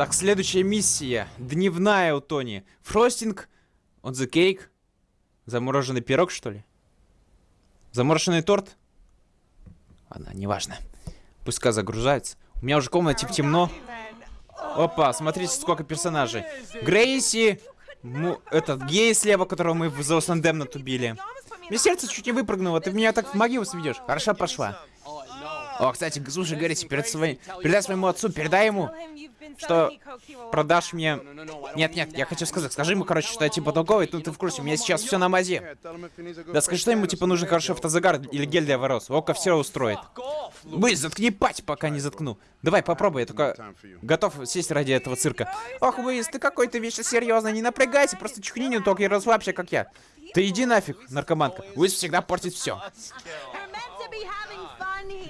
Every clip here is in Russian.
Так, следующая миссия. Дневная у Тони. Фростинг on the cake. Замороженный пирог, что ли? Замороженный торт? Ладно, неважно. Пускай загружается. У меня уже в комнате темно. Опа, смотрите, сколько персонажей. Грейси, му, этот гей слева, которого мы в The Lost Damned убили. Мне сердце чуть не выпрыгнуло, ты меня так в могилу сведешь. Хорошо пошла. О, кстати, слушай, Грейси, перед своим... передай своему отцу, передай ему, что продашь мне... Нет, нет, я хочу сказать, скажи ему, короче, что я типа толковый, ну ты в курсе, у меня сейчас все на мазе. Да скажи, что ему типа нужен хороший автозагар или гель для ворос. Око все устроит. Вы, заткни пать, пока не заткну. Давай, попробуй, я только готов сесть ради этого цирка. Ох, Уиз, ты какой-то вещи серьезный, не напрягайся, просто чихни не только и расслабься, как я. Ты иди нафиг, наркоманка. Уиз всегда портит все.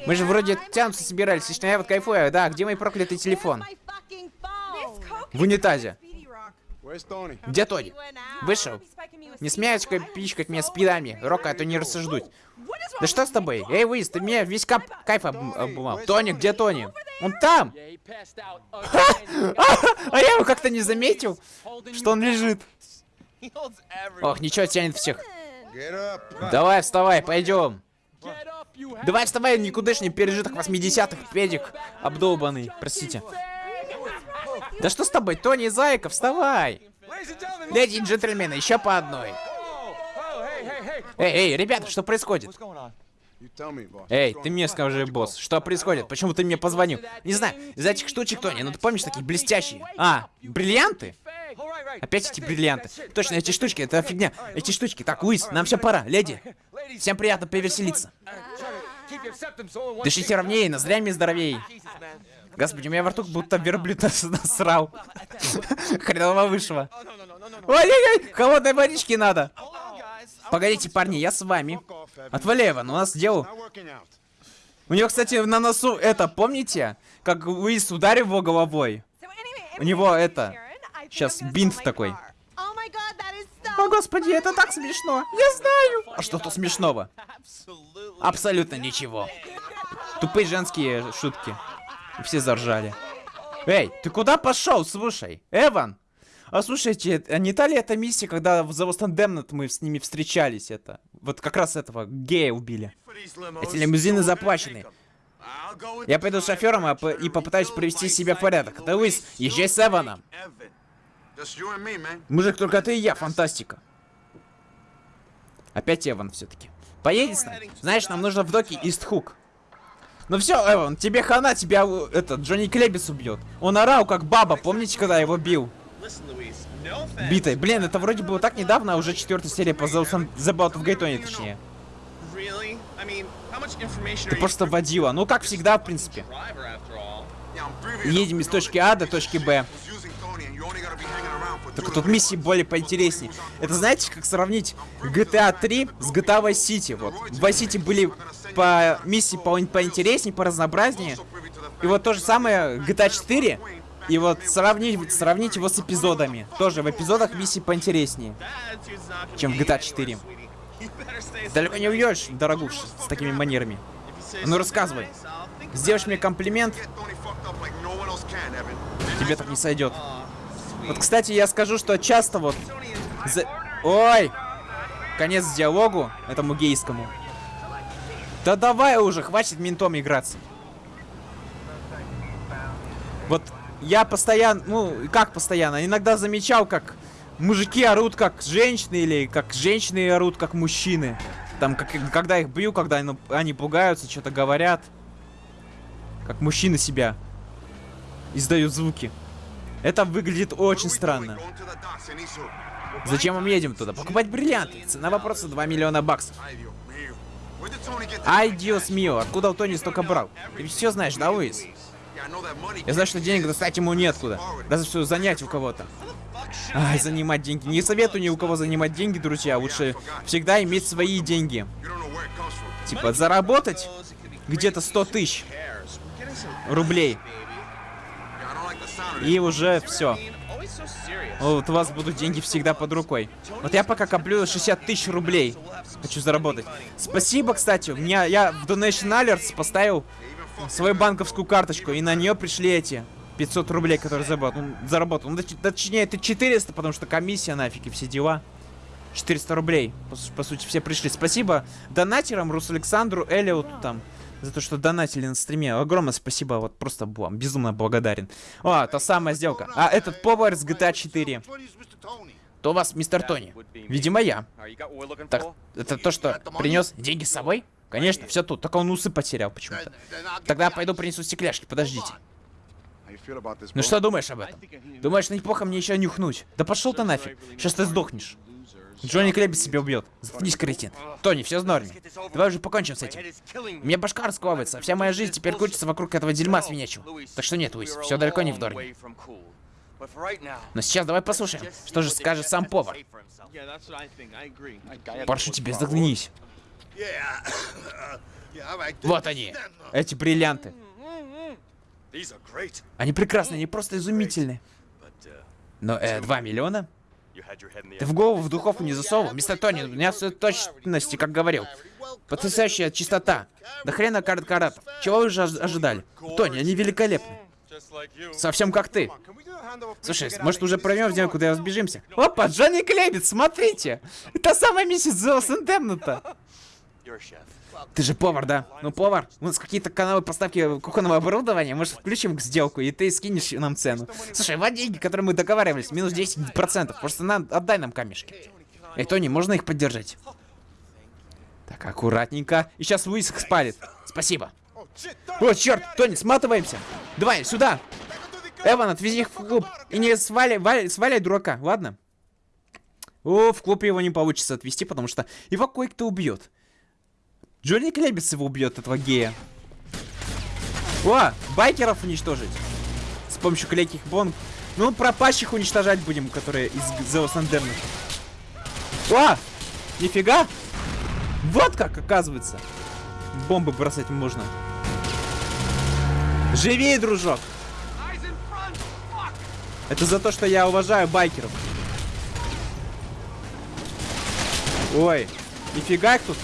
Мы же вроде тянуться собирались, лично я вот кайфую. Да, где мой проклятый телефон? В унитазе. Где Тони? Вышел. Не смеешь пичкать меня спидами. Рока, а то не рассуждуть. Да что с тобой? Эй, Уиз, ты мне весь кап кайф обумал. Тони, где Тони? Он там! А я его как-то не заметил, что он лежит. Ох, ничего, тянет всех. Давай, вставай, пойдем. Давай вставай, никудышний пережиток 80-х, педик обдолбанный, простите. Да что с тобой, Тони Зайка, вставай! Леди и джентльмены, еще по одной. Эй, эй, ребята, что происходит? Эй, ты мне скажи, босс, что происходит? Почему ты мне позвонил? Не знаю, из этих штучек, Тони, ну ты помнишь такие блестящие? А, бриллианты? Опять эти бриллианты. Точно, эти штучки, это фигня. Эти штучки. Так, Луис, нам все пора, леди. Всем приятно повеселиться. Дышите ровнее, ноздрями здоровее. Господи, у меня во рту будто верблюд насрал. Хреново вышло. Ой-ой-ой, холодной водички надо. Погодите, парни, я с вами. Отвали, Эван, у нас дело. У него, кстати, на носу это, помните? Как Луис ударил его головой. У него это... Сейчас бинт такой. О, господи, это так смешно. Я знаю. А что тут смешного? Абсолютно ничего. Тупые женские шутки. Все заржали. Эй, ты куда пошел? Слушай, Эван. А слушайте, а не та ли эта миссия, когда в Lost Damned мы с ними встречались, это? Вот как раз этого гея убили. Эти лимузины заплачены. Я пойду с шофером и попытаюсь привести себя в порядок. Луис, езжай с Эваном. Мужик, только ты и я, фантастика. Опять Эван все-таки. Поедешь с нами? Знаешь, нам нужно в доке Истхук. Ну все, Эван, тебе хана, тебя этот Джонни Клебис убьет. Он орал как баба, помните, когда я его бил? Битой. Блин, это вроде было так недавно, а уже четвертая серия по The About of Gaytone, точнее. Ты просто водила. Ну, как всегда, в принципе. Едем из точки А до точки Б. Только тут миссии более поинтереснее. Это знаете, как сравнить GTA 3 с GTA Vice City? Вот. В Vice City были по миссии по поинтереснее, по разнообразнее. И вот то же самое GTA 4. И вот сравнить, сравнить его с эпизодами. Тоже в эпизодах миссии поинтереснее, чем в GTA 4. Далеко не уйдешь, дорогуш, с такими манерами. Ну рассказывай. Сделаешь мне комплимент? Тебе так не сойдет. Вот, кстати, я скажу, что часто вот... За... Ой! Конец диалогу этому гейскому. Да давай уже, хватит ментом играться. Вот я постоянно, ну, как постоянно, иногда замечал, как мужики орут как женщины, или как женщины орут как мужчины. Там, как, когда их бью, когда они, пугаются, что-то говорят. Как мужчины себя издают звуки. Это выглядит очень странно. Зачем мы едем туда? Покупать бриллианты. Цена вопроса 2 миллиона баксов. Ай, диос мио, откуда у Тони столько брал? Ты все знаешь, да, Луис? Я знаю, что денег достать ему неоткуда. Даже что занять у кого-то. Ай, занимать деньги. Не советую ни у кого занимать деньги, друзья. Лучше всегда иметь свои деньги. Типа, заработать где-то 100 тысяч рублей. И уже все. Вот у вас будут деньги всегда под рукой. Вот я пока коплю 60 тысяч рублей. Хочу заработать. Спасибо, кстати. У меня, я в Donation Alerts поставил свою банковскую карточку. И на нее пришли эти 500 рублей, которые заработал. Ну, заработал. Ну, точ- точнее, это 400, потому что комиссия нафиг и все дела. 400 рублей. По, по сути, все пришли. Спасибо донатерам, Рус Александру, Элиоту там. За то, что донатили на стриме. Огромное спасибо. Вот просто вам безумно благодарен. О, та самая сделка. А этот повар с GTA 4. То вас, мистер Тони? Видимо, я. Так, это то, что принес деньги с собой? Конечно, все тут. Только он усы потерял почему-то. Тогда пойду принесу стекляшки. Подождите. Ну что думаешь об этом? Думаешь, неплохо мне еще нюхнуть? Да пошел ты нафиг. Сейчас ты сдохнешь. Джонни Клебис себя убьет. Заткнись, кретин. Тони, все в норме. Давай уже покончим с этим. Меня башка раскалывается. Вся моя жизнь теперь крутится вокруг этого дерьма свинячего. Так что нет, Луис, все далеко не в норме. Но сейчас давай послушаем, что же скажет сам повар. Прошу тебя, заткнись. Вот они, эти бриллианты. Они прекрасны, они просто изумительны. Но, э, 2 миллиона? Ты в голову в духовку не засовывал? Мистер Тони, у меня все точности, как говорил. Потрясающая чистота. Да хрена карт каратов. Чего вы же ожи- ожидали? Тони, они великолепны. Совсем как ты. Слушай, может уже пройдем в день, куда разбежимся? Опа, Джонни Клебец, смотрите! Это самая миссис Зоус Эндемната. Ты же повар, да? Ну, повар, у нас какие-то каналы поставки кухонного оборудования. Может, включим к сделку, и ты скинешь нам цену. Слушай, вот деньги, которые мы договаривались, минус 10%. Просто на, отдай нам камешки. Эй, Тони, можно их поддержать? Так, аккуратненько. И сейчас Луис их спалит. Спасибо. О, черт, Тони, сматываемся. Давай, сюда. Эван, отвези их в клуб. И не сваляй, валяй- сваляй дурака, ладно? О, в клуб его не получится отвезти, потому что его кое-кто убьет. Джонни Клебец его убьет, этого гея. О, байкеров уничтожить. С помощью клейких бомб. Ну, пропащих уничтожать будем, которые из Андерна. О, нифига. Вот как, оказывается. Бомбы бросать можно. Живей, дружок. Это за то, что я уважаю байкеров. Ой, нифига их тут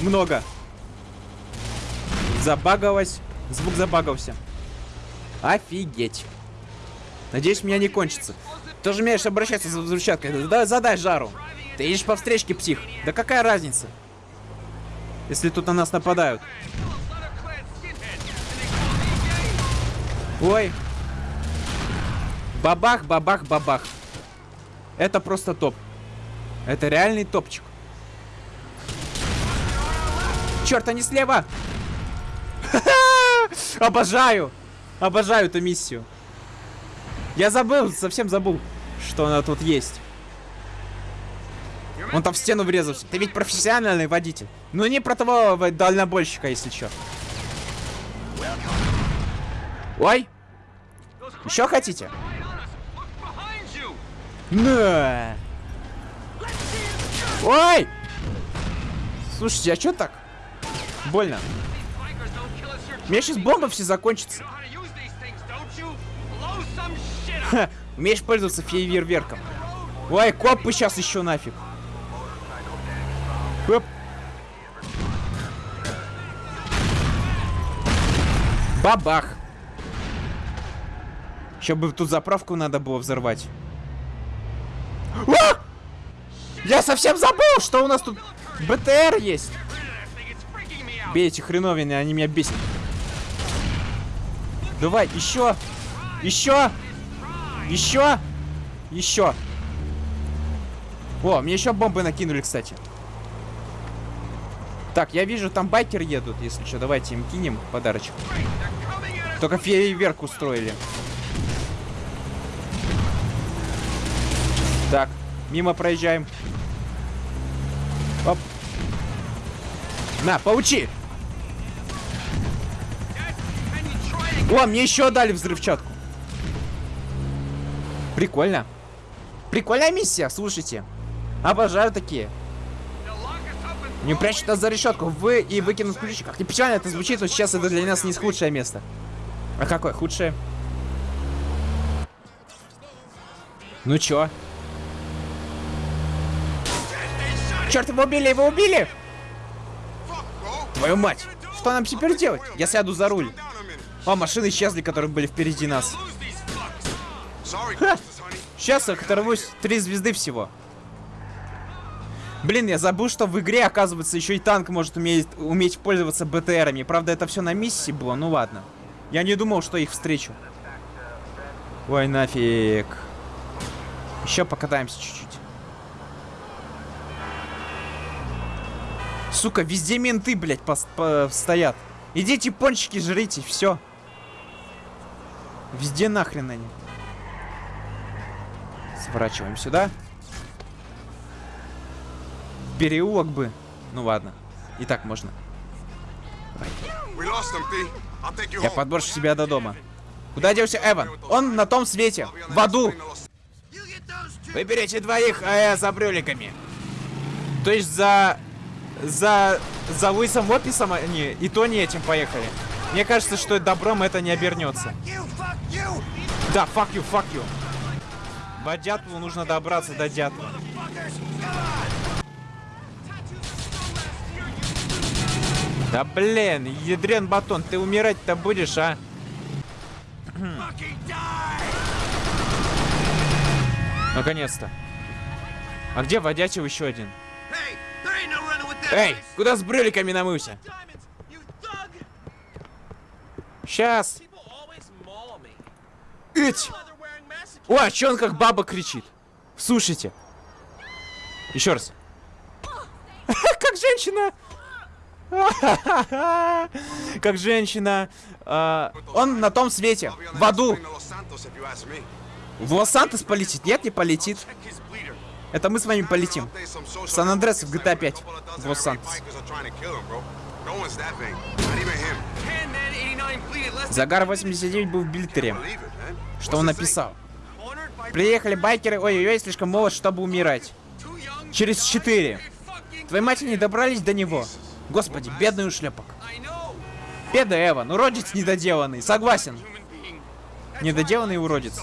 много. Забагалось. Звук забагался. Офигеть. Надеюсь, меня не кончится. Ты же умеешь обращаться за взрывчаткой. Да, задай жару. Ты едешь по встречке, псих. Да какая разница? Если тут на нас нападают. Ой. Бабах, бабах, бабах. Это просто топ. Это реальный топчик. Черт, они слева! Обожаю! Обожаю эту миссию. Я забыл, совсем забыл, что она тут есть. Он там в стену врезался. Ты ведь профессиональный водитель. Ну не про того дальнобойщика, если что. Ой! Еще хотите? На! Ой! Слушайте, а что так? Больно. У меня сейчас бомба все закончится. Умеешь пользоваться фейерверком. Ой, копы сейчас еще нафиг. Оп. Бабах. Еще бы тут заправку надо было взорвать. А! Я совсем забыл, что у нас тут БТР есть. Бей эти хреновины, они меня бесят. Давай, еще, еще, еще, еще. О, мне еще бомбы накинули, кстати. Так, я вижу, там байкер едут, если что. Давайте им кинем подарочек. Только фейерверк устроили. Так, мимо проезжаем. Оп. На, поучи! О, мне еще дали взрывчатку. Прикольно. Прикольная миссия, слушайте. Обожаю такие. Не прячут нас за решетку. Вы и выкинут ключи. Как не печально это звучит, но сейчас это для нас не худшее место. А какое худшее? Ну чё? Черт, его убили, его убили! Твою мать! Что нам теперь делать? Я сяду за руль. О, машины исчезли, которые были впереди нас. Honey. Сейчас я оторвусь. Три звезды всего. Блин, я забыл, что в игре, оказывается, еще и танк может уметь, уметь пользоваться БТРами. Правда, это все на миссии было, ну ладно. Я не думал, что их встречу. Ой, нафиг. Еще покатаемся чуть-чуть. Сука, везде менты, блядь, пос- по- стоят. Идите пончики жрите, все. Везде нахрен они. Сворачиваем сюда. Переулок бы. Ну ладно. И так можно. Я подброшу тебя до дома. Куда делся Эван? Он на том свете. В аду. Выберите двоих, а я за брюликами. То есть за... За... За Луисом Описом они и Тони этим поехали. Мне кажется, что добром это не обернется. Да, fuck you, fuck you. До Дятлу нужно добраться до Дятла. Да блин, ядрен батон, ты умирать-то будешь, а? Наконец-то. А где водячий еще один? Эй, куда с брюликами намылся? Сейчас. Ить! О, а чё он как баба кричит? Слушайте. Еще раз. Как женщина. Как женщина. А, Он на том свете. В аду. В Лос-Сантос полетит? Нет, не полетит. Это мы с вами полетим. В Сан-Андреас в GTA 5. В Лос-Сантос. Загар 89 был в Бильтере. Что он написал? Приехали байкеры, ой-ой-ой, слишком молод, чтобы умирать. Через 4. Твои матери не добрались до него. Господи, бедный ушлепок. Бедный Эван, уродец недоделанный, согласен. Недоделанный уродец.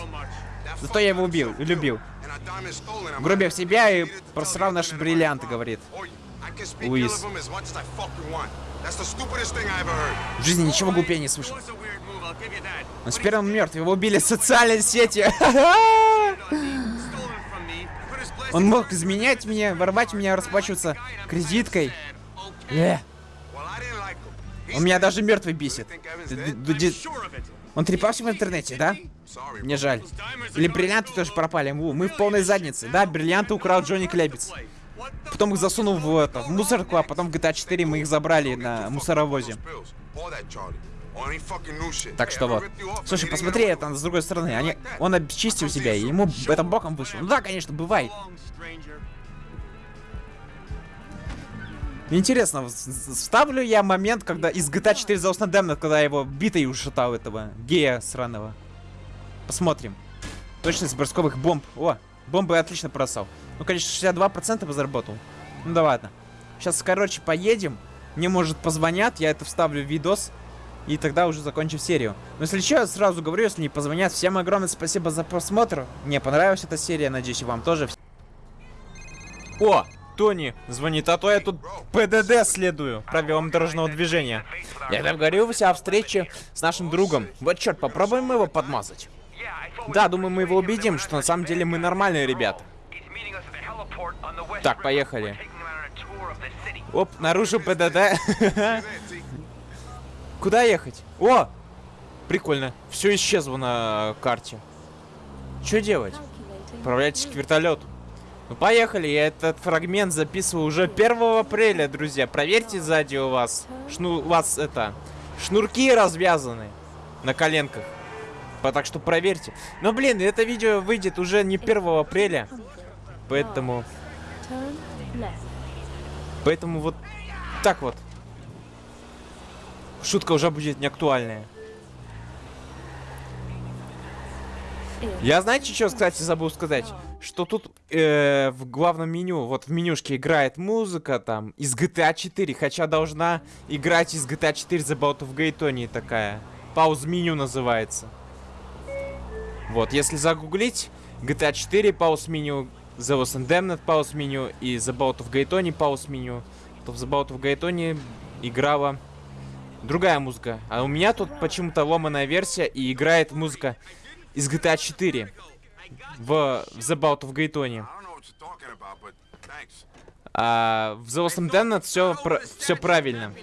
Зато я его убил, любил. Грубив себя и просрал наши бриллианты, говорит. Луис. В жизни ничего глупее не слышал. Но теперь он мертв, его убили в социальной сети. Он мог изменять меня, воровать меня, расплачиваться кредиткой. Э, он меня даже мертвый бесит. Он трепался в интернете, да? Мне жаль. Или бриллианты тоже пропали. Мы в полной заднице. Да, бриллианты украл Джонни Клебец. Потом их засунул в, это, в мусорку, а потом в GTA 4 мы их забрали на мусоровозе. Так что вот. Слушай, посмотри это с другой стороны. Они, он обчистил себя, и ему это боком вышло. Ну да, конечно, бывает. Интересно, вставлю я момент, когда из GTA 4 за Демна, когда его битой ушатал этого гея сраного. Посмотрим. Точность бросковых бомб. О, бомбы отлично бросал. Ну, конечно, 62% заработал. Ну да ладно. Сейчас, короче, поедем. Мне, может, позвонят, я это вставлю в видос. И тогда уже закончим серию. Но если что, я сразу говорю, если не позвонят. Всем огромное спасибо за просмотр. Мне понравилась эта серия, надеюсь, и вам тоже. О, Тони звонит, а то я тут ПДД следую, правилам дорожного движения. Я договорился о встрече с нашим другом. Вот черт, попробуем его подмазать. Да, думаю, мы его убедим, что на самом деле мы нормальные ребята. Так, поехали. Оп, наружу ПДД. Куда ехать? О! Прикольно. Все исчезло на карте. Что делать? Отправляйтесь к вертолету. Ну поехали, я этот фрагмент записываю уже 1 апреля, друзья. Проверьте сзади у вас. Шну, у вас это. Шнурки развязаны на коленках. Так что проверьте. Но блин, это видео выйдет уже не 1 апреля. Поэтому. Поэтому вот так вот. Шутка уже будет не актуальная. Я знаете, что, кстати, забыл сказать? Что тут э, в главном меню, вот в менюшке играет музыка там из GTA 4, хотя должна играть из GTA 4 The Bout of Gaytoni такая. Пауз меню называется. Вот, если загуглить GTA 4 пауз меню, The Lost and Damned пауз меню и The Bout of Gaytoni пауз меню, то в The Bout of Gaytoni играла другая музыка. А у меня тут почему-то ломаная версия и играет музыка из GTA 4. в The Bout of Гайтоне. I don't know what you're talking about, but thanks. А в The Lost and все, все правильно.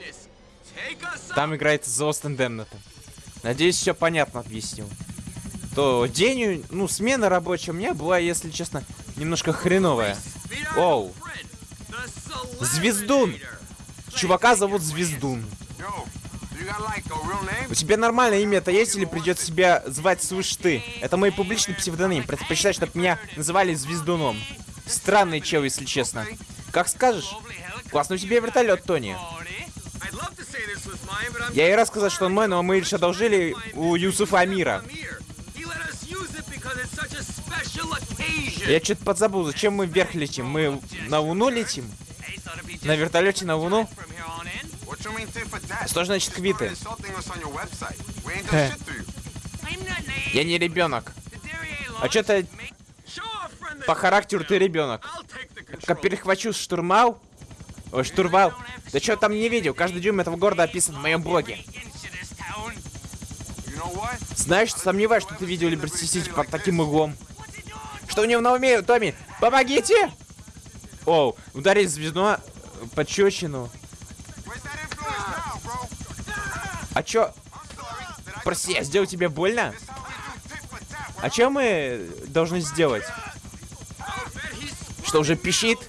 Там играет The Lost and. Надеюсь, все понятно объяснил. То день, ну, смена рабочая у меня была, если честно, немножко хреновая. Оу. Звездун. Чувака зовут Звездун. У тебя нормальное имя-то есть или придется себя звать свыше ты? Это мой публичный псевдоним. Предпочитаю, чтобы меня называли Звездуном. Странный чел, если честно. Как скажешь. Классный у тебя вертолет, Тони. Я ей рассказал, что он мой, но мы лишь одолжили у Юсуфа Амира. Я что-то подзабыл, зачем мы вверх летим? Мы на Луну летим? На вертолете на Луну? Что значит квиты? Я не ребенок. А что ты по характеру ты ребенок? Как перехвачу штурмал? Ой, штурвал. Да что там не видел? Каждый дюйм этого города описан в моем блоге. Знаешь, сомневаюсь, что ты видел Либерти Сити под таким углом. Что у него на уме, Томми? Помогите! Оу, ударить пощечину. Influence now, bro? А чё? Прости, я сделал тебе больно? А чё мы должны сделать? Что, уже пищит?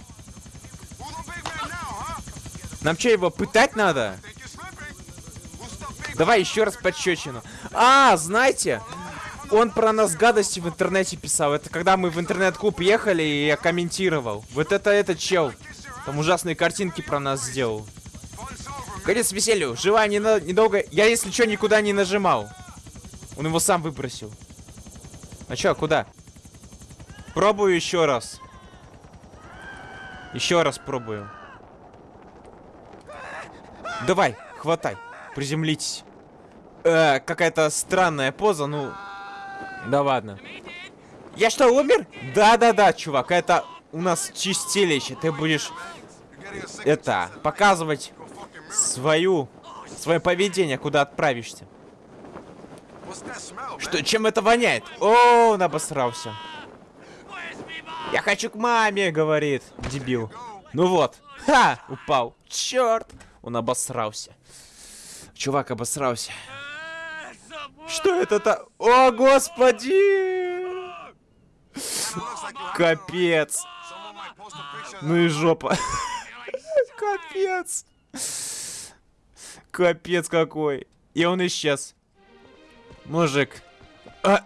Нам чё, его пытать надо? Давай еще раз пощечину. А, знаете, он про нас гадости в интернете писал. Это когда мы в интернет-клуб ехали, и я комментировал. Вот это этот чел. Там ужасные картинки про нас сделал. Конец веселью. Жива не на- недолго. Я, если что, никуда не нажимал. Он его сам выбросил. А чё, куда? Пробую еще раз. Еще раз пробую. Давай, хватай. Приземлитесь. Э, какая-то странная поза, ну... Да ладно. Я что, умер? Да-да-да, чувак, это у нас чистилище. Ты будешь, это, показывать свою, свое поведение, куда отправишься. Что, чем это воняет? О, он обосрался. Я хочу к маме, говорит, дебил. Ну вот. Ха! Упал. Черт! Он обосрался. Чувак обосрался. Что это-то? О, господи! Капец. Ну и жопа. Капец. Капец какой. И он исчез. Мужик. А!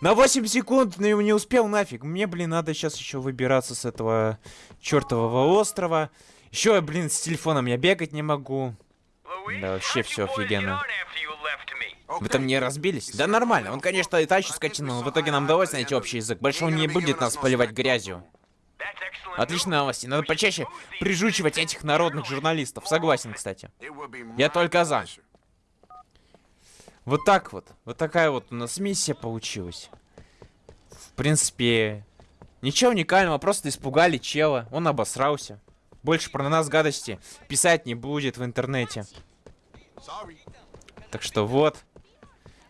На 8 секунд не успел нафиг. Мне, блин, надо сейчас еще выбираться с этого чертового острова. Еще, блин, с телефоном я бегать не могу. Да вообще все офигенно. Вы там не разбились? Да нормально. Он, конечно, и тачку скатил, но в итоге нам удалось найти общий язык. Больше он не будет нас поливать грязью. Отличные новости. Надо почаще прижучивать этих народных журналистов. Согласен, кстати. Я только за. Вот так вот. Вот такая вот у нас миссия получилась. В принципе, ничего уникального. Просто испугали чела. Он обосрался. Больше про нас гадости писать не будет в интернете. Так что вот.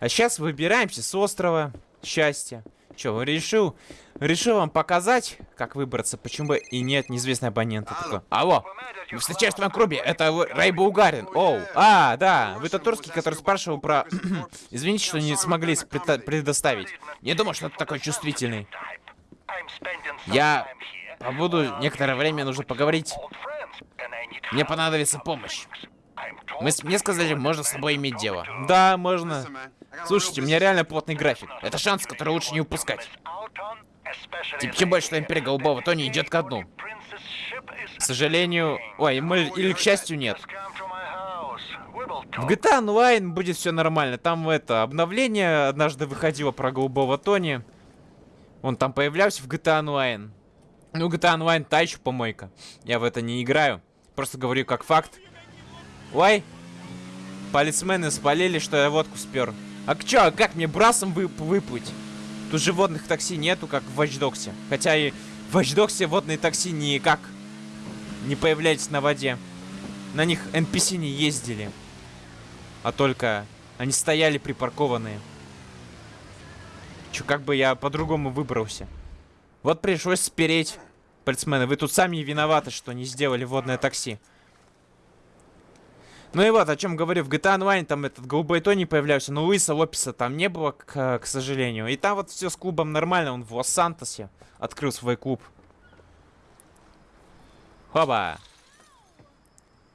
А сейчас выбираемся с острова счастья. Че, решил, решил вам показать, как выбраться, почему бы и нет, неизвестный абонент. Такой, Алло, вы встречаетесь в клубе, это Рэй Булгарин. Оу, а, да, вы тот турский, который спрашивал про... Извините, что не смогли предоставить. Не думал, что ты такой чувствительный. Я побуду некоторое время, нужно поговорить. Мне понадобится помощь. Мы, мне сказали, можно с собой иметь дело. Да, можно. Слушайте, у меня реально плотный график. Это шанс, который лучше не упускать. Тем, тем больше, что Империя Голубого Тони идет ко дну. К сожалению... Ой, мы... или к счастью, нет. В GTA Online будет все нормально. Там это обновление однажды выходило про Голубого Тони. Он там появлялся в GTA Online. Ну, GTA Online та еще помойка. Я в это не играю. Просто говорю как факт. Ой, полисмены спалили, что я водку спер. А к чё, а как мне брасом вып выплыть? Тут же водных такси нету, как в Watch Dogs'е. Хотя и в Watch Dogs'е водные такси никак не появлялись на воде. На них NPC не ездили. А только они стояли припаркованные. Чё, как бы я по-другому выбрался? Вот пришлось спереть. Полицмены, вы тут сами виноваты, что не сделали водное такси. Ну и вот, о чем говорю, в GTA Online там этот голубой Тони появлялся, но Луиса Лопеса там не было, к, к сожалению. И там вот все с клубом нормально, он в Лос-Сантосе открыл свой клуб. Хоба.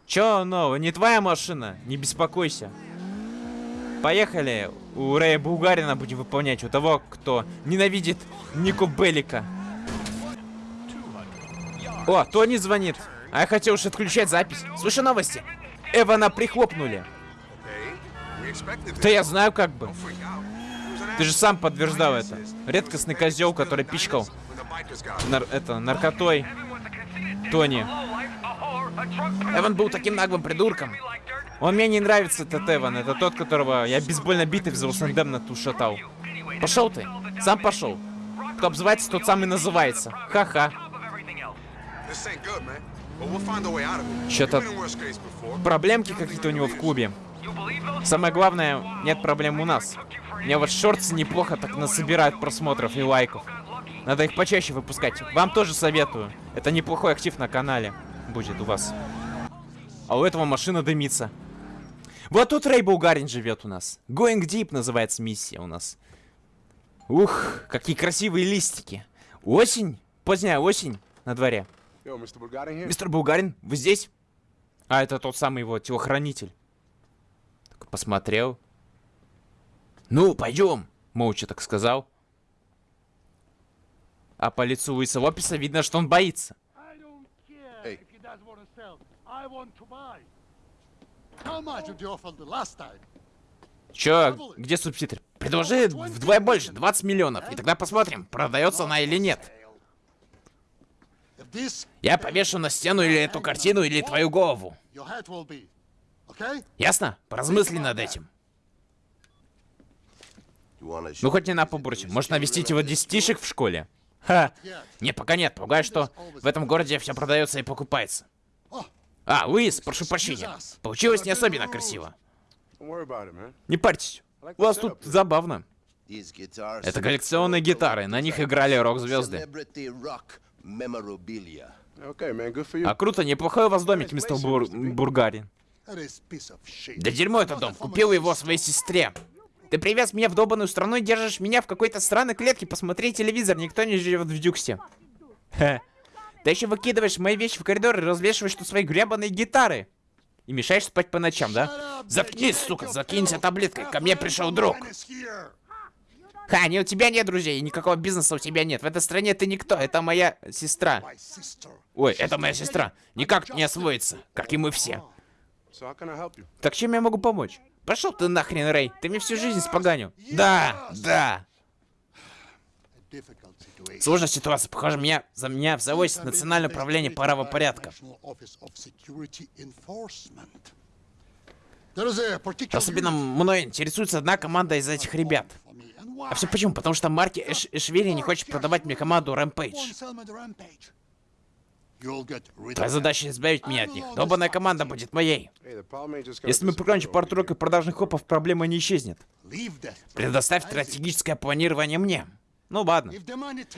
Чё нового? Не твоя машина? Не беспокойся. Поехали. У Рэя Булгарина будем выполнять. У того, кто ненавидит Нико Беллика. О, Тони звонит. А я хотел уж отключать запись. Слушай новости. Эвана прихлопнули. Да я знаю как бы. Ты же сам подтверждал это. Редкостный козел, который пичкал нар это, наркотой Тони. Эван был таким наглым придурком. Он мне не нравится, этот Эван. Это тот, которого я бейсбольно битый в Золсендем на ту шатал. Пошел ты. Сам пошел. Кто обзывается, тот сам и называется. Ха-ха. Before. проблемки какие-то у него в клубе. Самое главное, нет проблем у нас. Мне вот шорты неплохо так насобирают просмотров и лайков. Надо их почаще выпускать. Вам тоже советую. Это неплохой актив на канале будет у вас. А у этого машина дымится. Вот тут Рэй Булгарин живет у нас. Going Deep называется миссия у нас. Ух, какие красивые листики. Осень, поздняя осень на дворе. Мистер Булгарин, вы здесь? А, это тот самый его телохранитель. Так посмотрел. Ну, пойдем, молча так сказал. А по лицу Луиса Лопеса видно, что он боится. Hey. Чё, где субтитры? Предложи вдвое больше, 20 миллионов, и тогда посмотрим, продается она или нет. Я повешу на стену или эту картину, или твою голову. Ясно? Поразмысли над этим. Ну хоть не на побурче, может навестить его десятишек в школе? Ха! Не, пока нет, пугаю, что в этом городе все продается и покупается. А, Луис, прошу прощения. Получилось не особенно красиво. Не парьтесь. У вас тут забавно. Это коллекционные гитары, на них играли рок-звезды. А круто, неплохой у вас домик, мистер Бур- Бургарин. Да дерьмо этот дом, купил его своей сестре. Ты привез меня в долбанную страну и держишь меня в какой-то странной клетке. Посмотри телевизор, никто не живет в Дюксе. Хе. Ты еще выкидываешь мои вещи в коридор и развешиваешь тут свои гребаные гитары. И мешаешь спать по ночам, да? Заткнись, сука, закинься таблеткой. Ко мне пришел друг. Ха, не у тебя нет друзей, никакого бизнеса у тебя нет. В этой стране ты никто, это моя сестра. Ой, это моя сестра. Никак не освоится, как и мы все. Так чем я могу помочь? Пошел ты нахрен, Рэй. Ты мне всю жизнь споганил. Да, да. Сложная ситуация. Похоже, меня, за меня взялось Национальное управление правопорядка. Особенно мной интересуется одна команда из этих ребят. А все почему? Потому что Марки Эш Эшвили не хочет продавать мне команду Rampage. rid Твоя задача избавить меня от них. Долбанная команда будет моей. Если мы прикончим пару и продажных хопов, проблема не исчезнет. Предоставь стратегическое планирование мне. Ну ладно.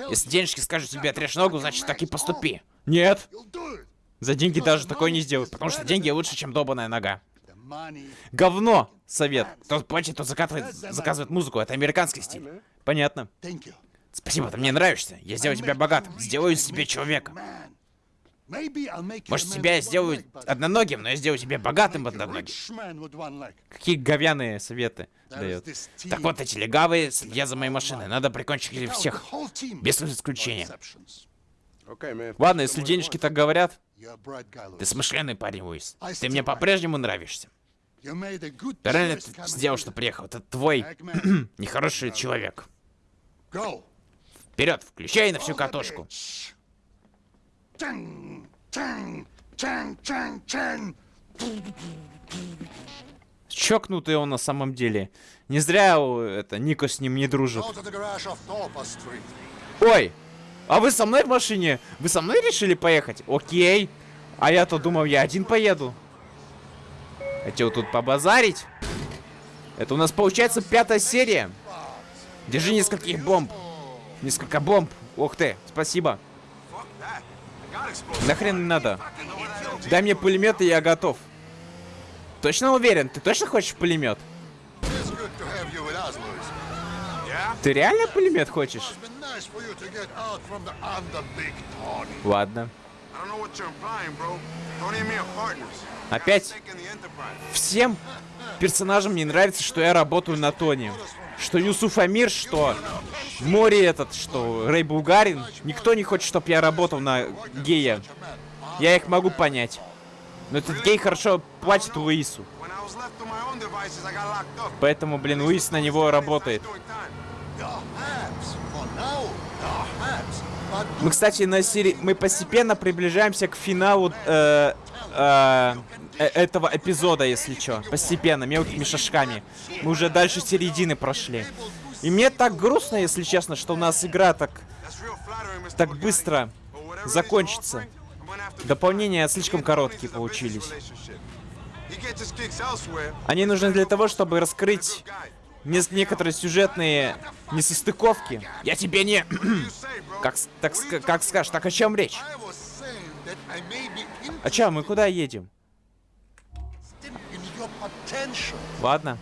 Если денежки скажут тебе отрежь ногу, значит так и поступи. Нет. За деньги даже такое не сделают, потому что деньги лучше, чем долбаная нога. Говно! Совет. Кто платит, тот закатывает, заказывает музыку. Это американский стиль. Понятно. Спасибо, ты мне нравишься. Я сделаю тебя богатым. Сделаю из тебя человека. Может, тебя я сделаю одноногим, но я сделаю тебя богатым одноногим. Какие говяные советы дает. Так вот, эти легавые следят за моей машиной. Надо прикончить всех. Без исключения. Ладно, если денежки так говорят, ты смышленый парень, Луис. Ты мне по-прежнему нравишься. Ты реально сделал, что приехал. Это твой нехороший человек. Go. Вперед, включай на всю катушку. Чокнутый он на самом деле. Не зря это Нико с ним не дружит. Ой, а вы со мной в машине? Вы со мной решили поехать? Окей. А я-то думал, я один поеду. Хотел тут побазарить. Это у нас получается пятая серия. Держи нескольких бомб. Несколько бомб. Ух ты, спасибо. Нахрен не надо. Дай мне пулемет, и я готов. Точно уверен? Ты точно хочешь пулемет? Ты реально пулемет хочешь? Ладно. Опять? Всем персонажам не нравится, что я работаю на Тони. Что Юсуф Амир, что Мори этот, что Рэй Булгарин. Никто не хочет, чтобы я работал на гея. Я их могу понять. Но этот гей хорошо платит Луису. Поэтому, блин, Луис на него работает. Мы, кстати, на серии... Мы постепенно приближаемся к финалу э, э, э, этого эпизода, если чё. Постепенно, мелкими шажками. Мы уже дальше середины прошли. И мне так грустно, если честно, что у нас игра так, так быстро закончится. Дополнения слишком короткие получились. Они нужны для того, чтобы раскрыть. Не- некоторые сюжетные несостыковки. Я тебе не... Как, так, как скажешь, так о чем речь? Be А чё, мы куда едем? Ладно.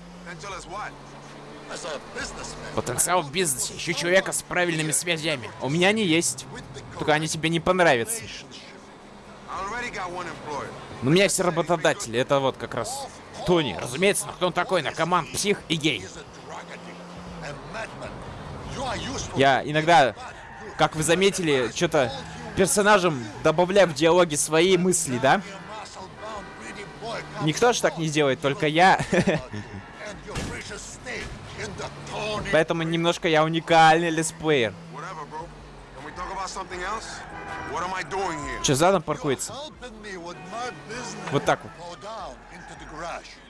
Потенциал в бизнесе. Ищу человека с правильными связями. У меня они есть. Только они тебе не понравятся. Но у меня все работодатели. Это вот как раз Тони. Разумеется, но кто он такой? Наркоман, псих и гей. Я иногда, как вы заметили, что-то персонажам добавляю в диалоги свои мысли, да? Никто же так не делает, только я. Поэтому немножко я уникальный here? Че, задом паркуется? Вот так вот.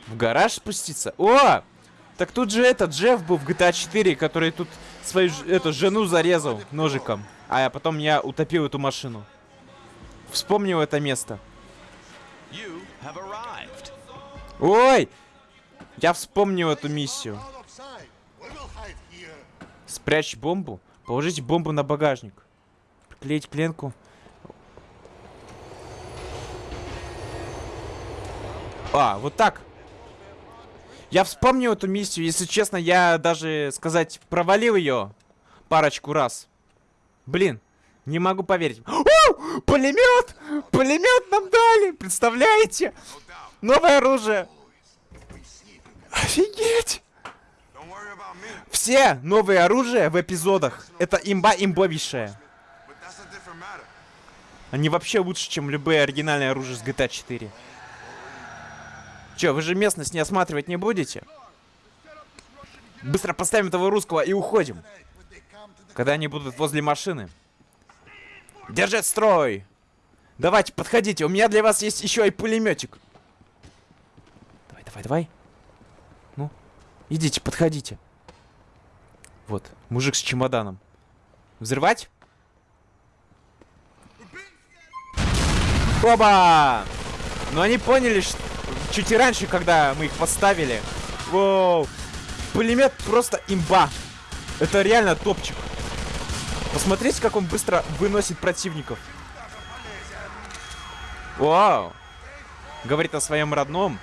В гараж спуститься? О! Так тут же этот Джефф был в GTA 4, который тут свою эту жену зарезал ножиком. А потом я утопил эту машину. Вспомнил это место. Ой! Я вспомнил эту миссию. Спрячь бомбу. Положите бомбу на багажник. Приклеить пленку. А, вот так. Я вспомнил эту миссию. Если честно, я даже, сказать, провалил ее парочку раз. Блин, не могу поверить. Пулемет! Пулемет нам дали! Представляете? Новое оружие. Офигеть! Все новые оружия в эпизодах это имба имбовейшая. Они вообще лучше, чем любые оригинальные оружия с GTA 4. Че, вы же местность не осматривать не будете? Быстро поставим этого русского и уходим. Когда они будут возле машины. Держать строй! Давайте, подходите, у меня для вас есть еще и пулеметик. Давай, давай, давай. Ну, идите, подходите. Вот, мужик с чемоданом. Взрывать? Оба! Но они поняли, что чуть и раньше, когда мы их поставили. Воу! Пулемет просто имба. Это реально топчик. Посмотрите, как он быстро выносит противников. Вау! Говорит о своем родном.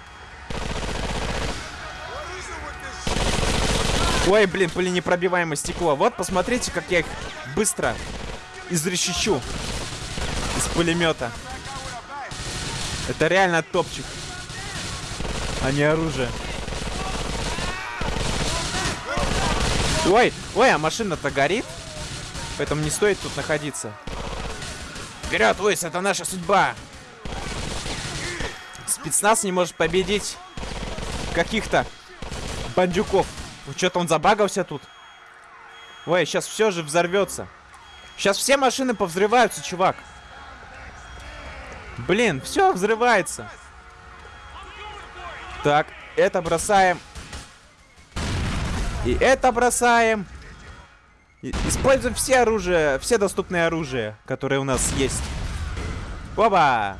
Ой, блин, пуленепробиваемое стекло. Вот, посмотрите, как я их быстро изрешечу из пулемета. Это реально топчик. А не оружие. Ой, ой, а машина-то горит. Поэтому не стоит тут находиться. Вперед, Луис, это наша судьба. Спецназ не может победить каких-то бандюков. Что-то он забагался тут. Ой, сейчас все же взорвется. Сейчас все машины повзрываются, чувак. Блин, все взрывается. Так, это бросаем. И это бросаем. И- используем все оружия, все доступные оружия, которые у нас есть. Оба!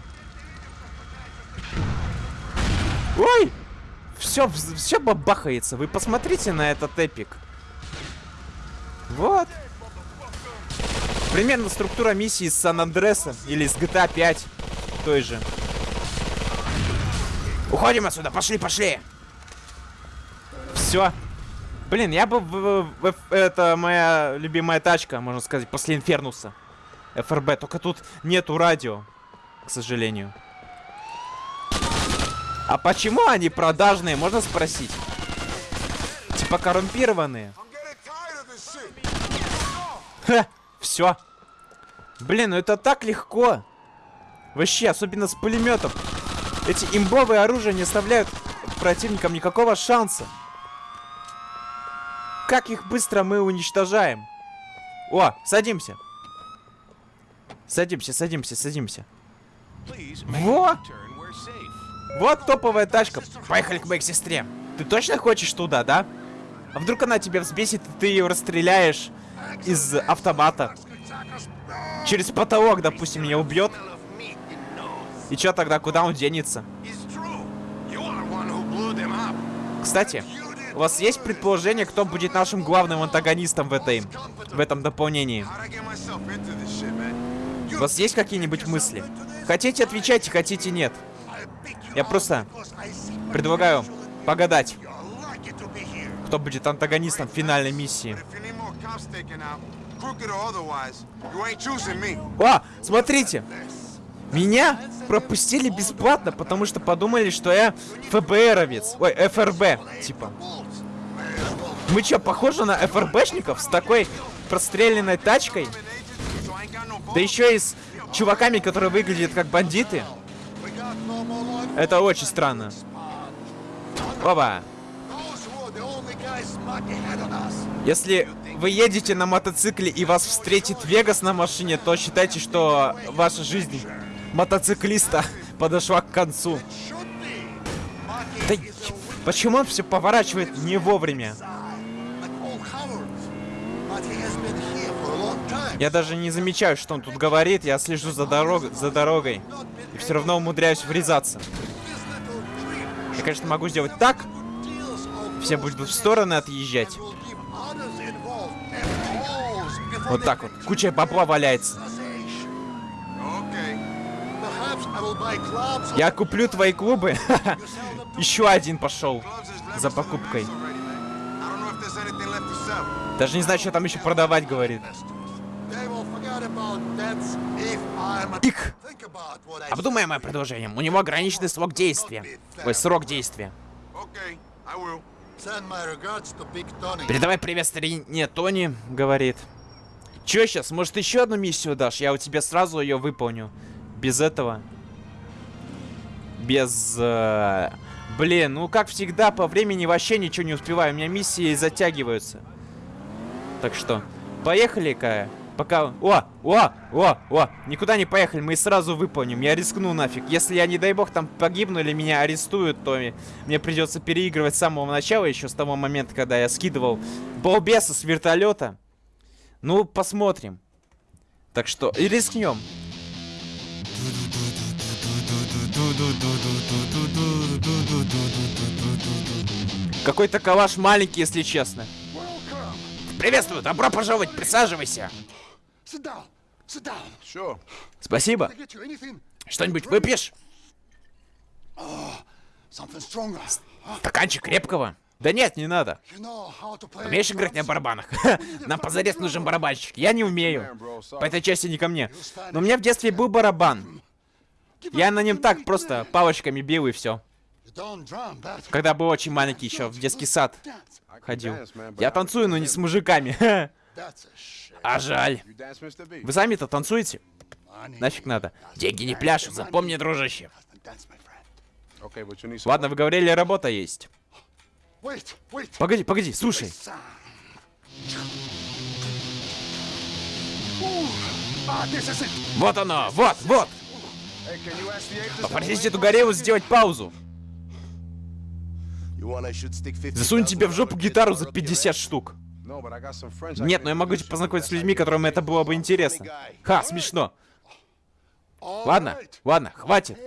Ой! Все, все бабахается. Вы посмотрите на этот эпик. Вот. Примерно структура миссии из Сан-Андреса или из GTA 5 той же. Уходим отсюда, пошли, пошли. Все. Блин, я бы... это моя любимая тачка, можно сказать, после Инфернуса. ФРБ, только тут нету радио, к сожалению. А почему они продажные, можно спросить? Типа коррумпированные. Все. Блин, ну это так легко. Вообще, особенно с пулеметом. Эти имбовые оружия не оставляют противникам никакого шанса. Как их быстро мы уничтожаем. О, садимся. Садимся, садимся, садимся. Во! Вот топовая тачка. Поехали к моей сестре. Ты точно хочешь туда, да? А вдруг она тебя взбесит, и ты ее расстреляешь из автомата? Через потолок, допустим, меня убьет. И чё тогда, куда он денется? Кстати, у вас есть предположение, кто будет нашим главным антагонистом в этой, в этом дополнении? У вас есть какие-нибудь мысли? Хотите, отвечайте, хотите, нет. Я просто предлагаю погадать, кто будет антагонистом финальной миссии. О, смотрите! Меня пропустили бесплатно, потому что подумали, что я ФБРовец. Ой, ФРБ, типа. Мы чё, похожи на ФРБшников с такой простреленной тачкой? Да еще и с чуваками, которые выглядят как бандиты? Это очень странно. Us. Если вы едете на мотоцикле и вас встретит Вегас на машине, то считайте, что ваша жизнь мотоциклиста подошла к концу. Да почему он все поворачивает не вовремя? Я даже не замечаю, что он тут говорит, я слежу за, дорог... за дорогой. И все равно умудряюсь врезаться. Я, конечно, могу сделать так, все будут в стороны отъезжать. Вот так вот. Куча бабла валяется. Я куплю твои клубы. Еще один пошел за покупкой. Даже не знаю, что там еще продавать, говорит. I Обдумай мое предложение. У него ограниченный срок действия. Ой, срок действия. Передавай привет старине Тони, говорит. Че сейчас? Может еще одну миссию дашь? Я у тебя сразу ее выполню. Без этого. Без... э, Блин, ну как всегда, по времени вообще ничего не успеваю. У меня миссии затягиваются. Так что, поехали-ка. Пока... О, о, о, о, никуда не поехали, мы сразу выполним. Я рискну нафиг. Если я, не дай бог, там погибну или меня арестуют, то мне придется переигрывать с самого начала, еще с того момента, когда я скидывал балбеса с вертолета. Ну, посмотрим. Так что, и рискнем. Какой-то калаш маленький, если честно. Приветствую, добро пожаловать, присаживайся. Sure. Спасибо. Что-нибудь выпьешь? Huh? Стаканчик крепкого? Да нет, не надо. Умеешь играть на барабанах? Нам позарез нужен барабанщик. Я не умею. По этой части не ко мне. Но у меня в детстве был барабан. Я на нем так просто палочками бил и все. Когда был очень маленький еще, в детский сад ходил. Я танцую, но не с мужиками. А жаль. Вы сами-то танцуете? Нафиг надо. Деньги не пляшут, запомни, дружище. Ладно, вы говорили, работа есть. Погоди, погоди, слушай. Вот оно, вот, вот. Попросите эту горелу сделать паузу. You want I should stick 50 Засунь тебе в жопу гитару за 50 штук. Нет, но я могу you to познакомить с людьми, которым это было бы интересно. Ха, смешно. Ладно, ладно, хватит.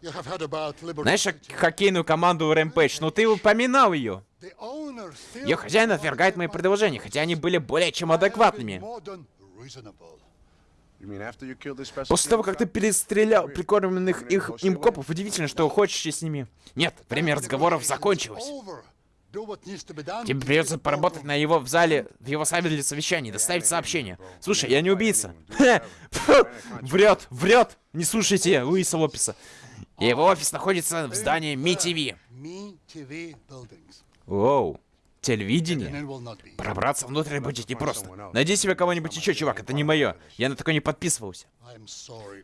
Знаешь хоккейную команду Rampage? Ну ты упоминал ее. Ее хозяин отвергает мои предложения, хотя они были более чем адекватными. После того, как ты перестрелял прикормленных их им копов, удивительно, что хочешь с ними. Нет, время разговоров закончилось. Тебе придется поработать на его в зале, в его зале для совещаний, доставить сообщение. Слушай, я не убийца. Врет, врет. Не слушайте Луиса Лопеса. Его офис находится в здании МИ-ТВ. Оу, телевидение? Пробраться внутрь будет непросто. Найди себе кого-нибудь еще, чувак, это не мое. Я на такое не подписывался.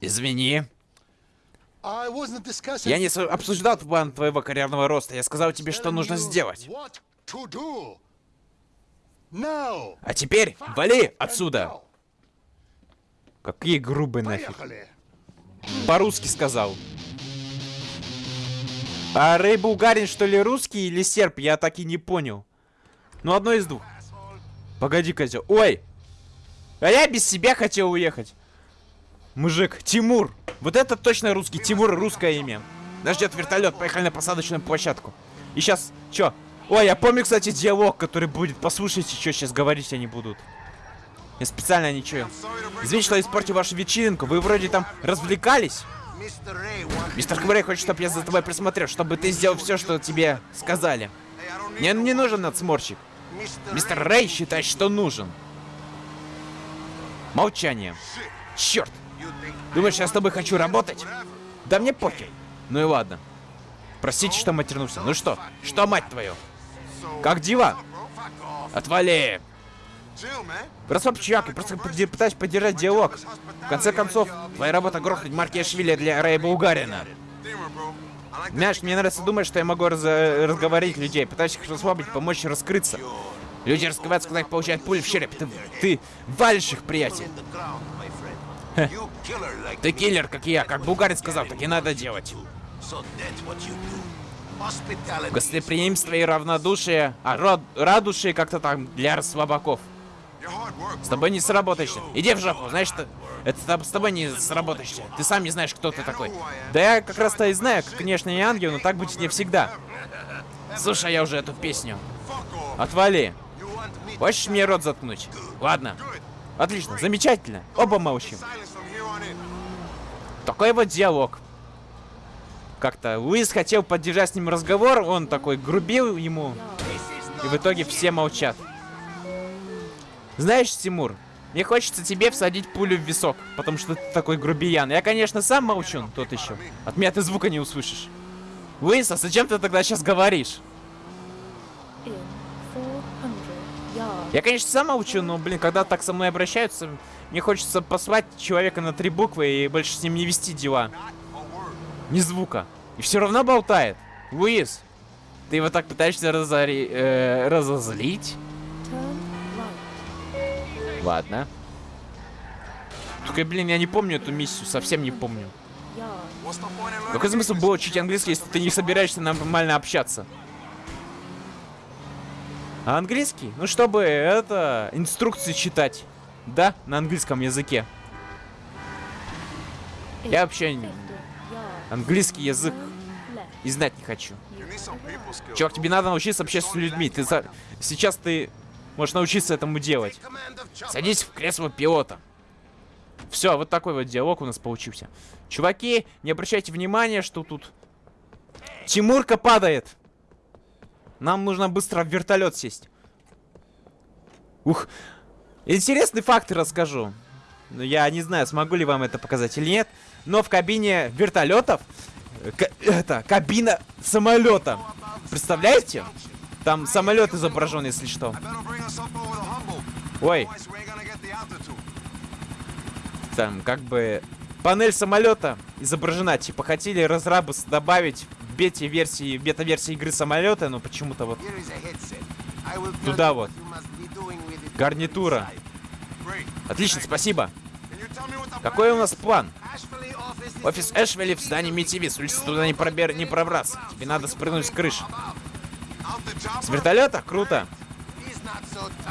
Извини. Я не обсуждал план твоего карьерного роста. Я сказал тебе, что нужно сделать. А теперь вали отсуда. Now. Какие грубые нафиг. По-русски сказал. А Рэй Булгарин, что ли, русский или серб? Я так и не понял. Ну, одно из двух. Погоди, козел. Ой! А я без себя хотел уехать. Мужик, Тимур. Вот это точно русский. Тимур русское имя. Нас ждет вертолет. Поехали на посадочную площадку. И сейчас, чё? Ой, я помню, кстати, диалог, который будет. Послушайте, что сейчас говорить они будут. Я специально ничего. Извините, что испортил вашу вечеринку. Вы вроде там развлекались. Мистер Кварей хочет, чтобы я за тобой присмотрел, чтобы ты сделал все, что тебе сказали. Мне не нужен надсмотрщик. Мистер. Рэй считает, что нужен. Молчание. Черт. Думаешь, я с тобой хочу работать? Да мне похер. Ну и ладно. Простите, что матернулся. Ну что? Что, мать твою? Как off. Отвали. Chill, man. Расслабь, чувак, я просто пытаюсь поддержать диалог. В конце концов, твоя работа грохнуть Маркешвили для Рэя Булгарина. Знаешь, мне нравится думать, что я могу раз- разговорить людей, пытаюсь их расслабить, помочь раскрыться. Люди раскрываются, когда их получают пули в череп. Ты, ты валишь их, приятель. like Ты киллер, как я. Как Булгарин сказал, так и надо делать. Гостеприимство и равнодушие, а род, радушие как-то там для слабаков. С тобой не сработаешься. Иди в жопу, знаешь что? Это с- тобой не сработаешься. Ты сам не знаешь, кто ты такой. Да я как раз-то и знаю, конечно, не ангел, но так будет не всегда. Слушай, я уже эту песню. Отвали. Хочешь мне рот заткнуть? Ладно. Отлично, замечательно. Оба молчим. Такой вот диалог. Как-то Луис хотел поддержать с ним разговор, он такой грубил ему, и в итоге все молчат. Знаешь, Тимур, мне хочется тебе всадить пулю в висок, потому что ты такой грубиян. Я, конечно, сам молчун, тот еще. От меня ты звука не услышишь. Луис, а зачем ты тогда сейчас говоришь? in 400 yards. Я, конечно, сам молчу, но, блин, когда так со мной обращаются, мне хочется послать человека на три буквы и больше с ним не вести дела. Ни звука. И все равно болтает. Луис, ты его так пытаешься разори... э, разозлить? Ладно. Только, блин, я не помню эту миссию, совсем не помню. Какой смысл было учить английский, если ты не собираешься нормально общаться? А английский? Ну, чтобы это, инструкции читать. Да, на английском языке. Я вообще не- 50 yards. английский язык и знать не хочу. Чувак, тебе надо научиться общаться с людьми. Ты за- Сейчас ты можешь научиться этому делать. Садись в кресло пилота. Все, вот такой вот диалог у нас получился. Чуваки, не обращайте внимания, что тут Тимурка падает. Нам нужно быстро в вертолет сесть. Ух. Интересный факт расскажу. Но я не знаю, смогу ли вам это показать или нет. Но в кабине вертолетов э, ка- это кабина самолета. Представляете? Там самолет изображен, если что. Ой, там как бы панель самолета изображена. Типа хотели разрабы добавить в бете-версии, в бета-версии игры самолета, но почему-то вот Туда вот. гарнитура. Отлично, спасибо. Какой у нас план? Офис Эшвелли в здании МИТВ. С улицы туда не, пробер... не пробраться. Тебе надо спрыгнуть с крыши. С вертолета? Круто.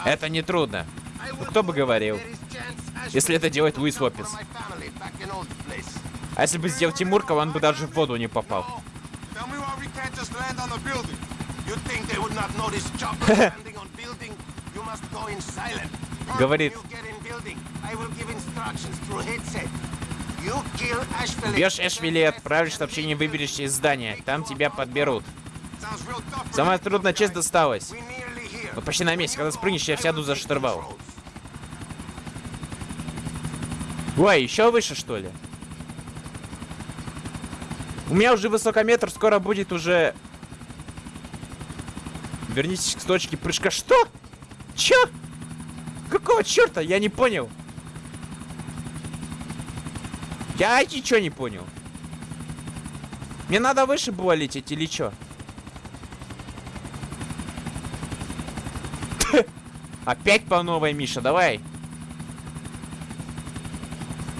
Это не трудно. Ну кто бы говорил. Если это делает Луис Лопес. А если бы сделал Тимурка, он бы даже в воду не попал. Говорит. Бьешь Эшвилли отправишь сообщение «Выберешься из здания». Там тебя подберут. Самая трудная часть досталась. Мы почти на месте. Когда спрыгнешь, я сяду за штурвал. Ой, еще выше, что ли? У меня уже высокометр, скоро будет уже... Вернитесь к точке прыжка. Что? Чё? Какого черта? Я не понял. Я ничего не понял. Мне надо выше было лететь или чё? Опять по новой, Миша, давай.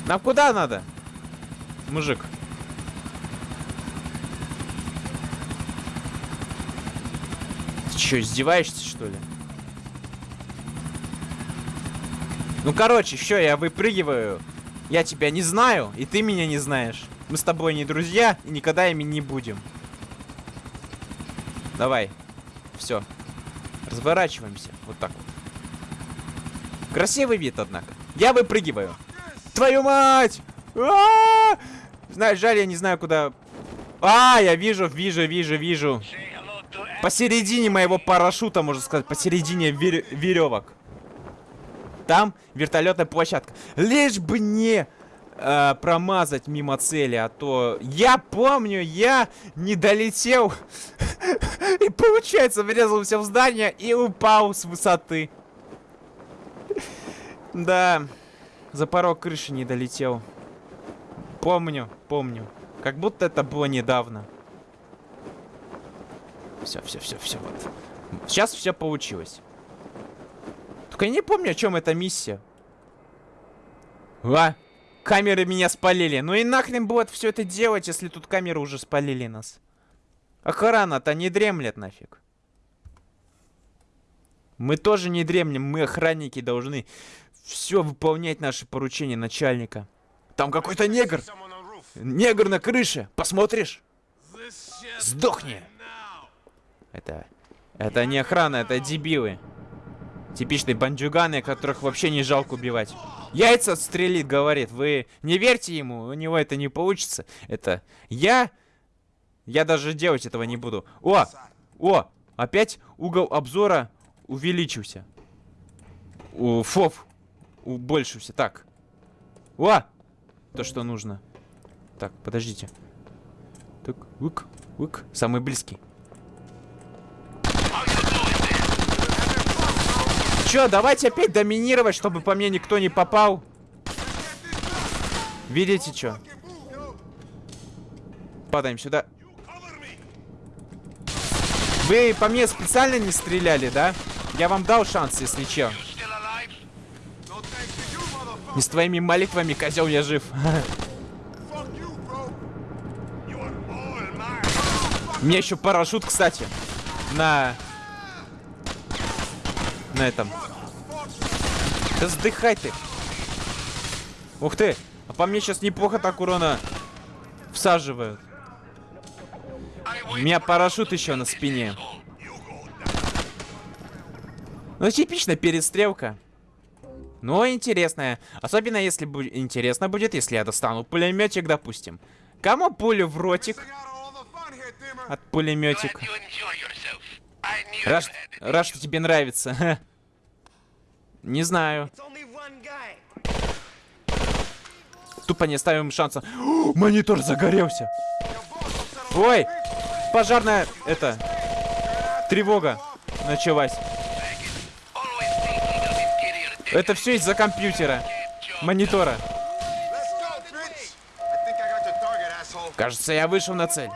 Нам куда надо? Мужик. Ты чё, издеваешься, что ли? Ну, короче, все, я выпрыгиваю. Я тебя не знаю, и ты меня не знаешь. Мы с тобой не друзья, и никогда ими не будем. Давай. Все. Разворачиваемся. Вот так вот. Красивый вид, однако. Я выпрыгиваю. Твою мать! А! Знаешь, жаль, я не знаю, куда... А, я вижу, вижу, вижу, вижу. Посередине моего парашюта, можно сказать, посередине вер- веревок. Там вертолетная площадка. Лишь бы не э, промазать мимо цели, а то я помню, я не долетел и получается врезался в здание и упал с высоты. Да, за порог крыши не долетел. Помню, помню. Как будто это было недавно. Все, все, все, все, вот. Сейчас все получилось. Только я не помню, о чем эта миссия. А, камеры меня спалили. Ну и нахрен будет все это делать, если тут камеры уже спалили нас. Охрана-то не дремлет нафиг. Мы тоже не дремлем, мы охранники должны все выполнять наши поручения начальника. Там какой-то негр. Негр на крыше. Посмотришь? Сдохни. Это... Это не охрана, это дебилы. Типичные бандюганы, которых вообще не жалко убивать. Яйца отстрелит, говорит. Вы не верьте ему, у него это не получится. Это я... Я даже делать этого не буду. О! О! Опять угол обзора увеличился. У, фоф. Убольшился. Так. О! То, что нужно. Так, подождите. Так, ук, ук. Самый близкий. Чё, давайте опять доминировать, чтобы по мне никто не попал. Видите, чё? Падаем сюда. Вы по мне специально не стреляли, да? Я вам дал шанс, если чё. Не с твоими молитвами, козел, я жив. Меня еще парашют, кстати. На... На этом. Да сдыхай ты. Ух ты. А по мне сейчас неплохо так урона всаживают. У меня парашют еще на спине. Ну, типичная перестрелка. Но интересная. Особенно если будет интересно будет, если я достану пулеметик, допустим. Кому пулю в ротик от пулеметика? Рад, рад, что тебе нравится. Не знаю. Тупо не ставим шанса. О, Монитор загорелся. Ой, пожарная, это, тревога началась. Это все из-за компьютера, монитора. Кажется, я вышел на цель.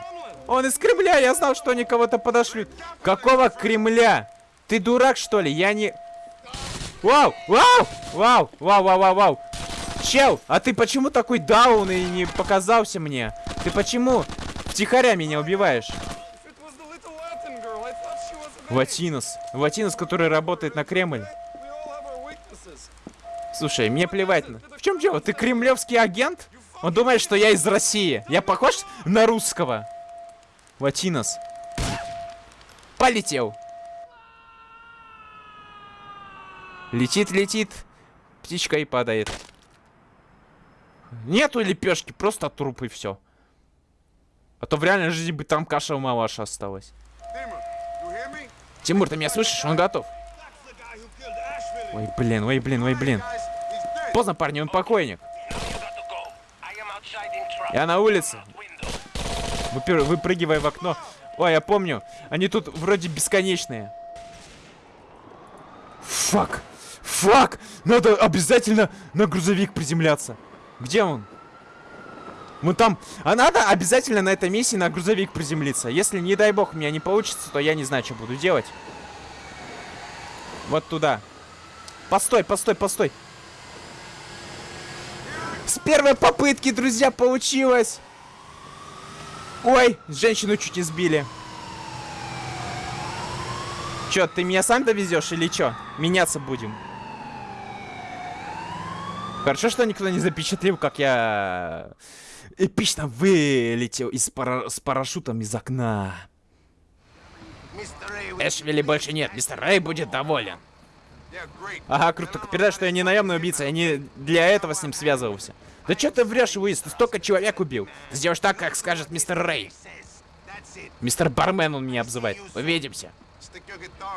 Он из Кремля, я знал, что они кого-то подошлют. Какого Кремля? Ты дурак, что ли? Я не... Вау! Вау! Вау! Вау, вау, вау, вау! Чел, а ты почему такой даун и не показался мне? Ты почему втихаря меня убиваешь? Ватинос. Ватинос, который работает на Кремль. Слушай, мне плевать. на- В чем дело? Ты кремлевский агент? Он думает, что я из России. Я похож на русского? Ватинос. Полетел. Летит, летит. Птичка и падает. Нету лепешки, просто труп и все. А то в реальной жизни бы там каша малаша осталась. Тимур, ты меня слышишь? Он готов. Ой, блин, ой, блин, ой, блин. Поздно, парни, он покойник. Я на улице. Выпер- Выпрыгивай в окно. Ой, я помню. Они тут вроде бесконечные. Фак. Фак. Надо обязательно на грузовик приземляться. Где он? Мы там... А надо обязательно на этой миссии на грузовик приземлиться. Если, не дай бог, у меня не получится, то я не знаю, что буду делать. Вот туда. Постой, постой, постой. Первой попытки, друзья, получилось. Ой, женщину чуть не сбили. Чё, ты меня сам довезешь или чё? Меняться будем. Хорошо, что никто не запечатлел, как я эпично вылетел из пара- с парашютом из окна. Эшвилли больше нет, мистер Рэй будет доволен. Ага, круто. Передай, что я не наемный убийца, я не для этого с ним связывался. Да чё ты врешь, Уиз? Ты столько человек убил. Ты сделаешь так, как скажет мистер Рэй. Мистер Бармен он меня обзывает. Увидимся.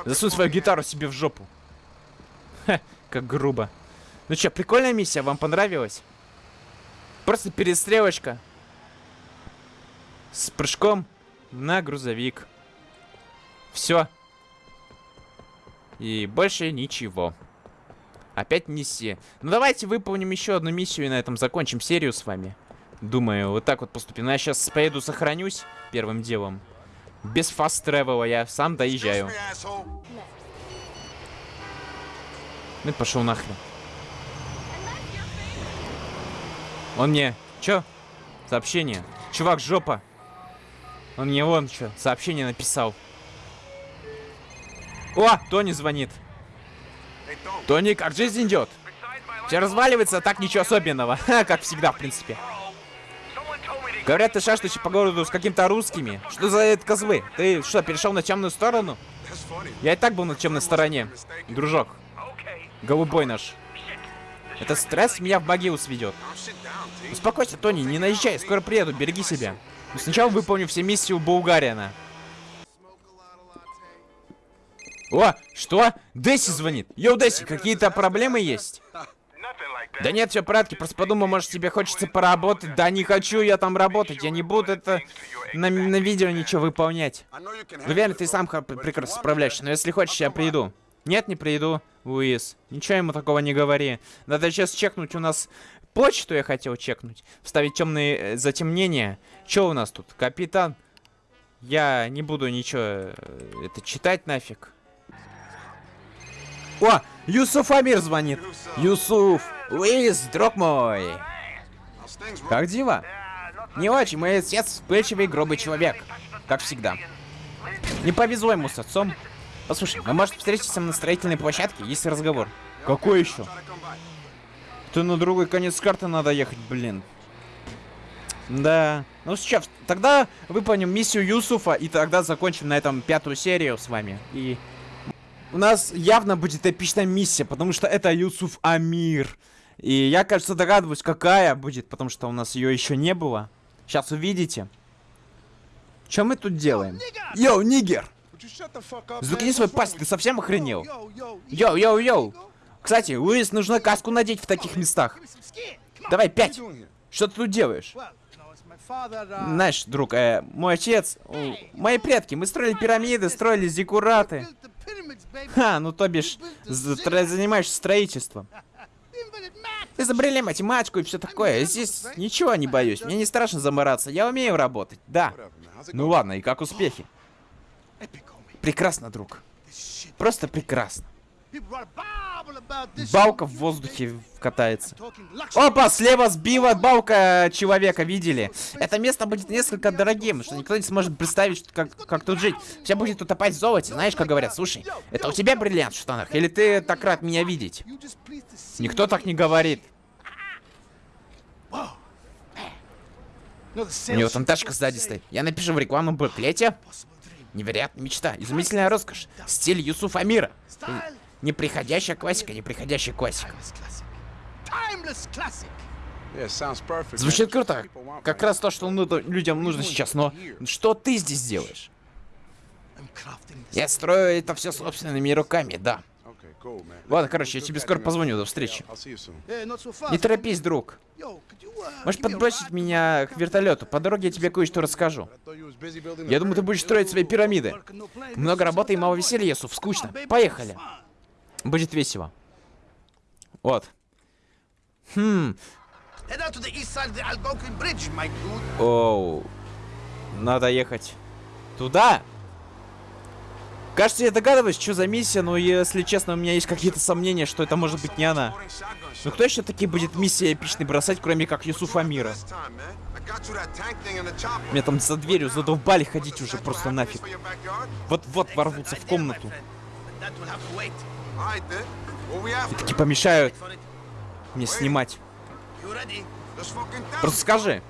Засунь свою гитару себе в жопу. Ха, как грубо. Ну чё, прикольная миссия, вам понравилась? Просто перестрелочка. С прыжком на грузовик. Все. И больше ничего. Опять миссия. Ну давайте выполним еще одну миссию и на этом закончим серию с вами. Думаю, вот так вот поступим. Ну, я сейчас поеду сохранюсь первым делом. Без фаст тревела я сам доезжаю. Ну пошел нахрен. Он мне... Чё? Сообщение. Чувак, жопа. Он мне вон что, сообщение написал. О, Тони звонит. Тони, как жизнь идет? Все разваливается, а так ничего особенного. Ха, как всегда, в принципе. Говорят, ты шастаешь по городу с каким-то русскими. Что за это козлы? Ты что, перешел на темную сторону? Я и так был на темной стороне. Дружок. Голубой наш. Это стресс меня в могилу сведет. Успокойся, Тони, не наезжай, скоро приеду, береги себя. Но сначала выполню все миссии у Булгариана. О, что? Десси звонит. Йоу, Десси, какие-то проблемы есть? Да нет, все в порядке, просто подумал, может тебе хочется поработать. Да не хочу я там работать, я не буду это на, на видео ничего выполнять. Уверен, handle ты сам прекрасно справляешься, но если хочешь, я приду. Нет, не приду, Луис. Ничего ему такого не говори. Надо сейчас чекнуть у нас почту, я хотел чекнуть. Вставить темные э, затемнения. Что у нас тут? Капитан. Я не буду ничего э, это читать нафиг. О, Юсуф Амир звонит. Юсуф, Луис, друг мой. Как дела? Не очень, мой отец вспыльчивый грубый человек. Как всегда. Не повезло ему с отцом. Послушай, мы может встретиться на строительной площадке, есть разговор. Какой еще? То на другой конец карты надо ехать, блин. Да. Ну сейчас, тогда выполним миссию Юсуфа, и тогда закончим на этом пятую серию с вами. И у нас явно будет эпичная миссия, потому что это Юсуф Амир. И я, кажется, догадываюсь, какая будет, потому что у нас ее еще не было. Сейчас увидите. Что мы тут делаем? Yo, nigger! Заткни свой пасть, ты совсем охренел? Yo, yo, yo! Кстати, Луис, нужно каску надеть в таких местах. Давай, пять! Что ты тут делаешь? Знаешь, друг, э, мой отец, мои предки, мы строили пирамиды, строили зиккураты. Ха, ну то бишь, занимаешься строительством. Изобрели математику и все такое. Здесь ничего не боюсь, мне не страшно замораться, я умею работать, да. Ну ладно, и как успехи? Прекрасно, друг. Просто прекрасно. Балка в воздухе катается. Опа, слева сбила балка человека, видели? Это место будет несколько дорогим, что никто не сможет представить, как, как тут жить. Все будет утопать в золоте, знаешь, как говорят, слушай, это у тебя бриллиант в штанах, или ты так рад меня видеть? Никто так не говорит. У него там тачка сзади стоит. Я напишу в рекламном буклете. Невероятная мечта, изумительная роскошь, стиль Юсуф Амира. Неприходящая классика, неприходящая классика. Звучит круто. Как раз то, что ну- людям нужно сейчас. Но что ты здесь делаешь? Я строю это все собственными руками, да. Ладно, короче, я тебе скоро позвоню, до встречи. Не торопись, друг. Uh, Можешь подбросить меня к вертолету. По дороге я тебе кое-что расскажу. Я думаю, ты будешь строить свои пирамиды. Много работы и мало веселья, Ясуф. Скучно. Поехали. Будет весело. Вот. Хм. Оу. Надо ехать туда. Кажется, я догадываюсь, что за миссия, но если честно, у меня есть какие-то сомнения, что это может быть не она. Ну кто еще таки будет миссия эпичной бросать, кроме как Юсуф Амира? Меня там за дверью задолбали ходить уже просто нафиг. Вот-вот ворвутся в комнату. Wait. Таки помешают мне снимать. Просто скажи.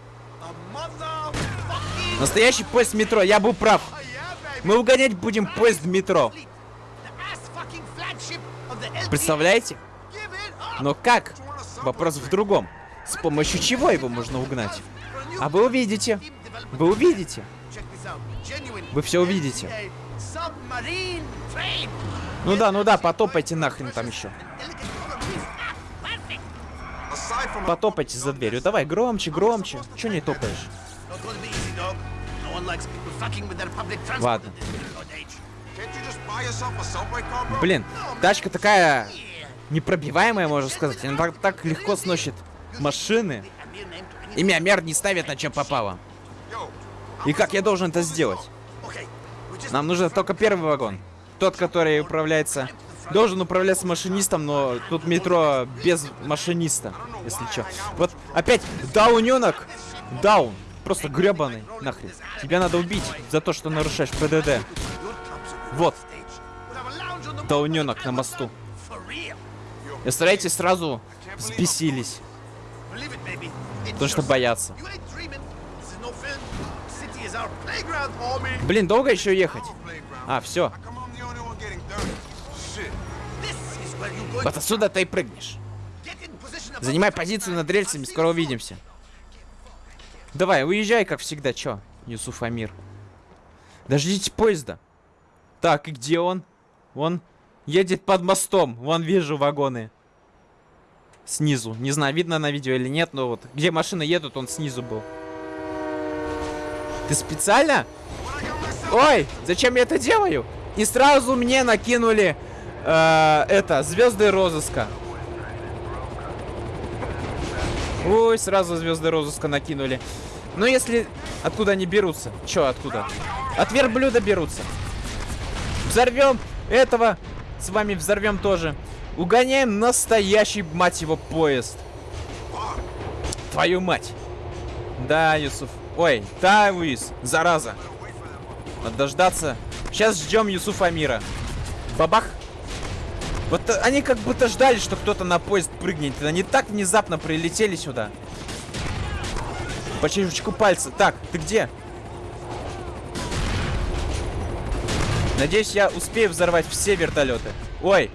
Настоящий поезд метро, я был прав. baby. Мы угонять будем поезд в метро. Представляете? Но как? Вопрос в другом. С помощью чего его можно угнать? А вы увидите. Вы увидите. Вы все увидите. Ну да, ну да, потопайте нахрен там еще. Потопайте за дверью. Давай, громче, громче. Че не топаешь? Ладно. Блин, тачка такая непробиваемая, можно сказать. Она так, так легко сносит машины. Имя Мер не ставит на чем попало. И как я должен это сделать? Нам нужен только первый вагон. Тот, который управляется... Должен управляться машинистом, но тут метро без машиниста, если чё. Вот опять дауненок. Даун. Просто гребаный. Нахрен. Тебя надо убить за то, что нарушаешь ПДД. Вот. Дауненок на мосту. real. Представляете, сразу взбесились. Потому что боятся. Блин, долго еще ехать? А, все. Вот отсюда ты и прыгнешь. Занимай позицию над рельсами, скоро увидимся. Давай, уезжай, как всегда. Чё, Юсуф Амир? Дождитесь поезда. Так, и где он? Он едет под мостом. Вон вижу вагоны. Снизу. Не знаю, видно на видео или нет, но вот где машины едут, он снизу был. Ты специально? Ой, зачем я это делаю? И сразу мне накинули э, это, звезды розыска. Ой, сразу звезды розыска накинули. Но если... Откуда они берутся? Чё откуда? От верблюда берутся. Взорвем этого. С вами взорвем тоже. Угоняем настоящий, мать его, поезд. Твою мать. Да, Юсуф. Ой, да, Луис, зараза. Надо дождаться. Сейчас ждем Юсуфа Амира. Бабах. Вот они как будто ждали, что кто-то на поезд прыгнет. Они так внезапно прилетели сюда. По чешечку пальца. Так, ты где? Надеюсь, я успею взорвать все вертолеты. Ой,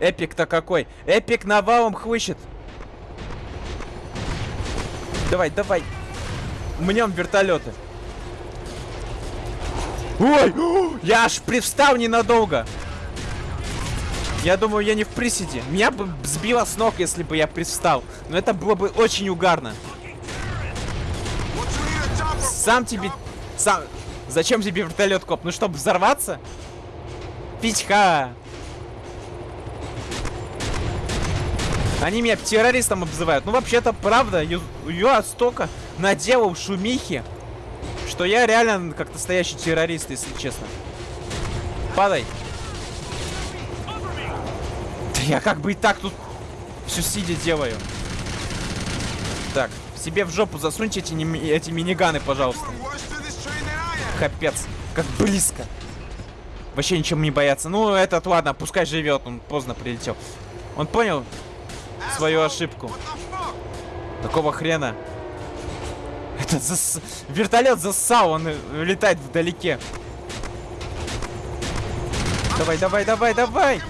эпик-то какой. Эпик навалом хлыщет. Давай, давай. Мнем вертолеты. Ой, я аж привстал ненадолго. Я думаю, я не в приседе. Меня бы сбило с ног, если бы я привстал. Но это было бы очень угарно. Сам тебе... Сам... Зачем тебе вертолет, коп? Ну, чтобы взорваться? Пичха! Они меня террористом обзывают. Ну, вообще-то, правда, Ю- я столько наделал шумихи, что я реально как настоящий террорист, если честно. Падай. Да я как бы и так тут все сидя делаю. Так, себе в жопу засуньте эти, эти миниганы, пожалуйста. Капец, как близко. Вообще ничем не бояться. Ну, этот, ладно, пускай живет, он поздно прилетел. Он понял свою ошибку. Какого хрена? Этот зас... вертолет зассал, он летает вдалеке. Давай, давай, давай, давай!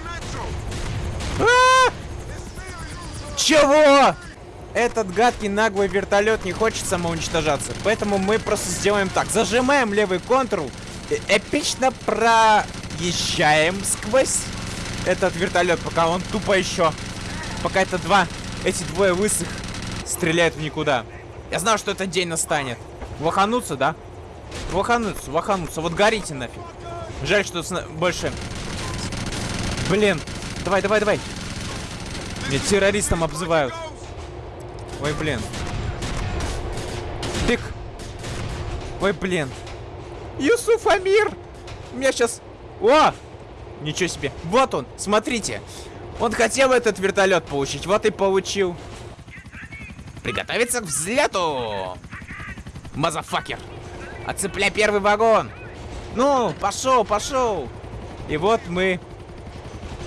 А! Чего? Этот гадкий наглый вертолет не хочет самоуничтожаться. Поэтому мы просто сделаем так. Зажимаем левый контур. э- Эпично проезжаем сквозь этот вертолет, пока он тупо еще. Пока это два, эти двое высых стреляют в никуда. Я знал, что этот день настанет. Вахануться, да? Вахануться, вахануться. Вот горите нафиг. Жаль, что сна- больше... Блин. Давай, давай, давай. Меня террористом обзывают. Ой, блин. Тык. Ой, блин. Юсуф Амир! У меня сейчас... О! Ничего себе. Вот он, смотрите. Он хотел этот вертолет получить, вот и получил. Приготовиться к взлету! Мазафакер! Отцепляй первый вагон! Ну, пошел, пошел! И вот мы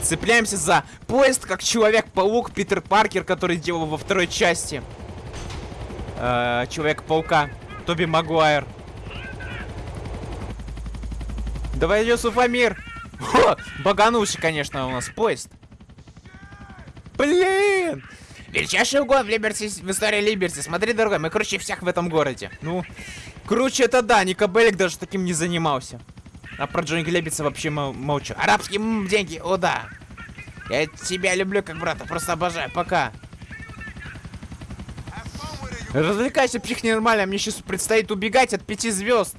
цепляемся за поезд, как Человек-паук Питер Паркер, который делал во второй части. Э, Человека-паука. Тоби Магуайр. Давай, Юсуф Амир! О, баганулся, конечно, у нас поезд. Блин! Величайший угон в, Либерти, в истории Либерти. Смотри, дорогой, мы круче всех в этом городе. Ну, круче это да, Ника Беллик даже таким не занимался. А про Джонни Глебица вообще мол- молчу. Арабские деньги, о да. Я тебя люблю как брата, просто обожаю. Пока. Развлекайся, псих нормально, мне сейчас предстоит убегать от пяти звезд.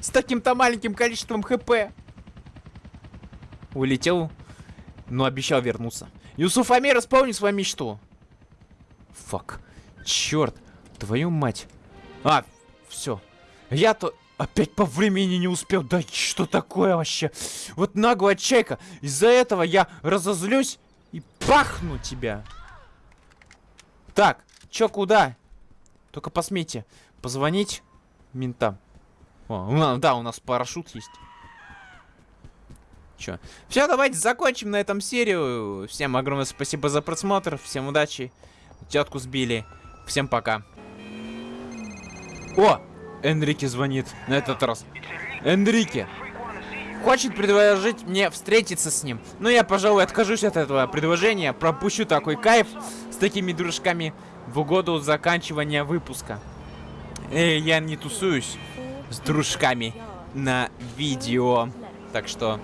С таким-то маленьким количеством хп. Улетел, но обещал вернуться. Юсуф Амир, исполни свою мечту. Фак. Черт. Твою мать. А, все. Я-то опять по времени не успел. Да что такое вообще? Вот наглая чайка. Из-за этого я разозлюсь и пахну тебя. Так, чё куда? Только посмейте позвонить ментам. О, да, у нас парашют есть. Чё? Все, давайте закончим на этом серию. Всем огромное спасибо за просмотр. Всем удачи. Тетку сбили. Всем пока. О! Энрике звонит на этот раз. Энрике! Хочет предложить мне встретиться с ним. Но я, пожалуй, откажусь от этого предложения. Пропущу такой кайф с такими дружками в угоду заканчивания выпуска. Э, я не тусуюсь с дружками на видео. Так что,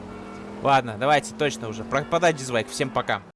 ладно, давайте точно уже. Пропадай дизлайк. Всем пока.